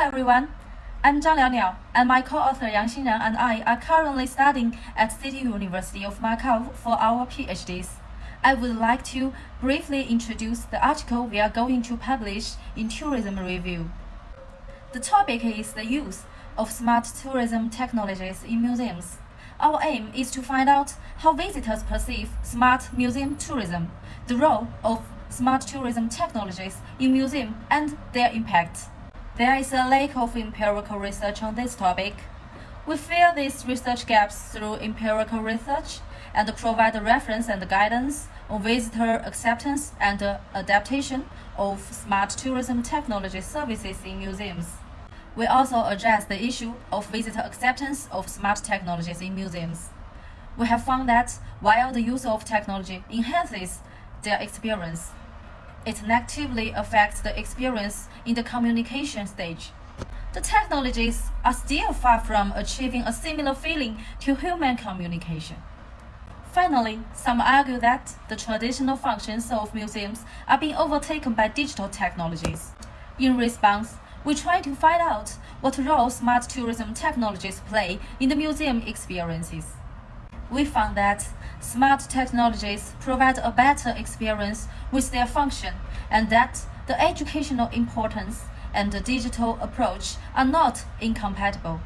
everyone. I'm Zhang Liaoliao, and my co-author Yang Xinran and I are currently studying at City University of Macau for our PhDs. I would like to briefly introduce the article we are going to publish in Tourism Review. The topic is the use of smart tourism technologies in museums. Our aim is to find out how visitors perceive smart museum tourism, the role of smart tourism technologies in museums and their impact. There is a lack of empirical research on this topic. We fill these research gaps through empirical research and provide reference and guidance on visitor acceptance and adaptation of smart tourism technology services in museums. We also address the issue of visitor acceptance of smart technologies in museums. We have found that while the use of technology enhances their experience, it negatively affects the experience in the communication stage. The technologies are still far from achieving a similar feeling to human communication. Finally, some argue that the traditional functions of museums are being overtaken by digital technologies. In response, we try to find out what role smart tourism technologies play in the museum experiences. We found that smart technologies provide a better experience with their function and that the educational importance and the digital approach are not incompatible.